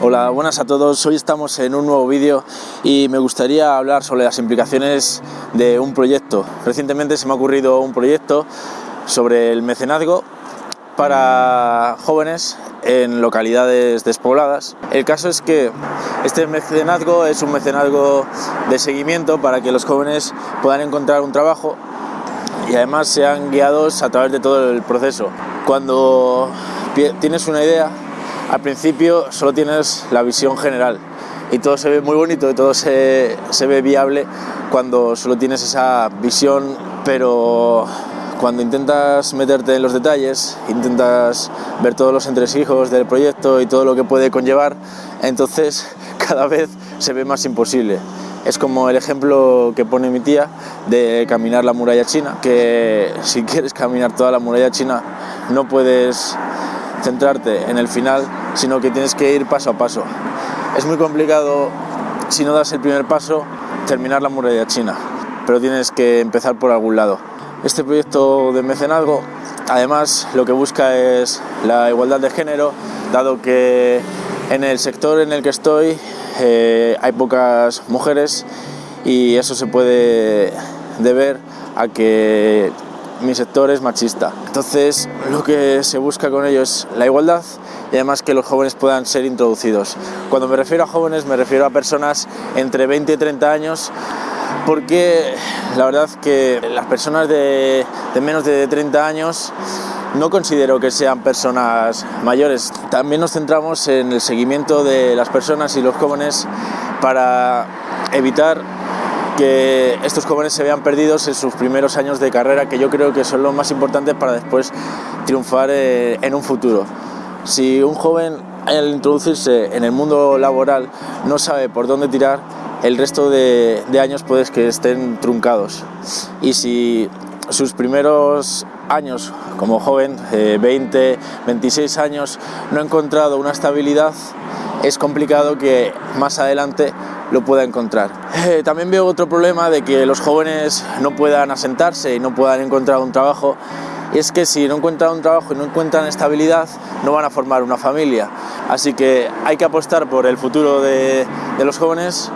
Hola, buenas a todos. Hoy estamos en un nuevo vídeo y me gustaría hablar sobre las implicaciones de un proyecto. Recientemente se me ha ocurrido un proyecto sobre el mecenazgo para jóvenes en localidades despobladas. El caso es que este mecenazgo es un mecenazgo de seguimiento para que los jóvenes puedan encontrar un trabajo y además sean guiados a través de todo el proceso. Cuando tienes una idea, al principio solo tienes la visión general y todo se ve muy bonito y todo se, se ve viable cuando solo tienes esa visión, pero cuando intentas meterte en los detalles, intentas ver todos los entresijos del proyecto y todo lo que puede conllevar, entonces cada vez se ve más imposible. Es como el ejemplo que pone mi tía de caminar la muralla china, que si quieres caminar toda la muralla china no puedes centrarte en el final, sino que tienes que ir paso a paso. Es muy complicado, si no das el primer paso, terminar la muralla china, pero tienes que empezar por algún lado. Este proyecto de mecenazgo, además, lo que busca es la igualdad de género, dado que en el sector en el que estoy eh, hay pocas mujeres y eso se puede deber a que mi sector es machista. Entonces lo que se busca con ello es la igualdad y además que los jóvenes puedan ser introducidos. Cuando me refiero a jóvenes me refiero a personas entre 20 y 30 años porque la verdad que las personas de, de menos de 30 años no considero que sean personas mayores. También nos centramos en el seguimiento de las personas y los jóvenes para evitar que estos jóvenes se vean perdidos en sus primeros años de carrera, que yo creo que son los más importantes para después triunfar eh, en un futuro. Si un joven al introducirse en el mundo laboral no sabe por dónde tirar, el resto de, años puedes que estén truncados. Y si sus primeros años como joven, 20, eh, 26 años, no ha encontrado una estabilidad, es complicado que más adelante lo pueda encontrar. Eh, también veo otro problema de que los jóvenes no puedan asentarse y no puedan encontrar un trabajo y es que si no encuentran un trabajo y no encuentran estabilidad, no van a formar una familia. Así que hay que apostar por el futuro de, los jóvenes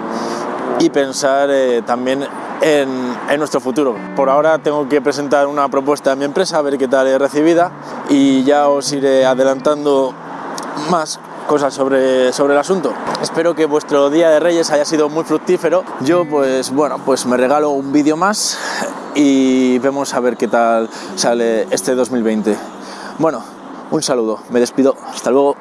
y pensar eh, también en, en, nuestro futuro. Por ahora tengo que presentar una propuesta a mi empresa, a ver qué tal es recibida y ya os iré adelantando más cosas sobre, sobre el asunto. Espero que vuestro Día de Reyes haya sido muy fructífero. Yo pues bueno, pues me regalo un vídeo más y vemos a ver qué tal sale este 2020. Bueno, un saludo, me despido, hasta luego.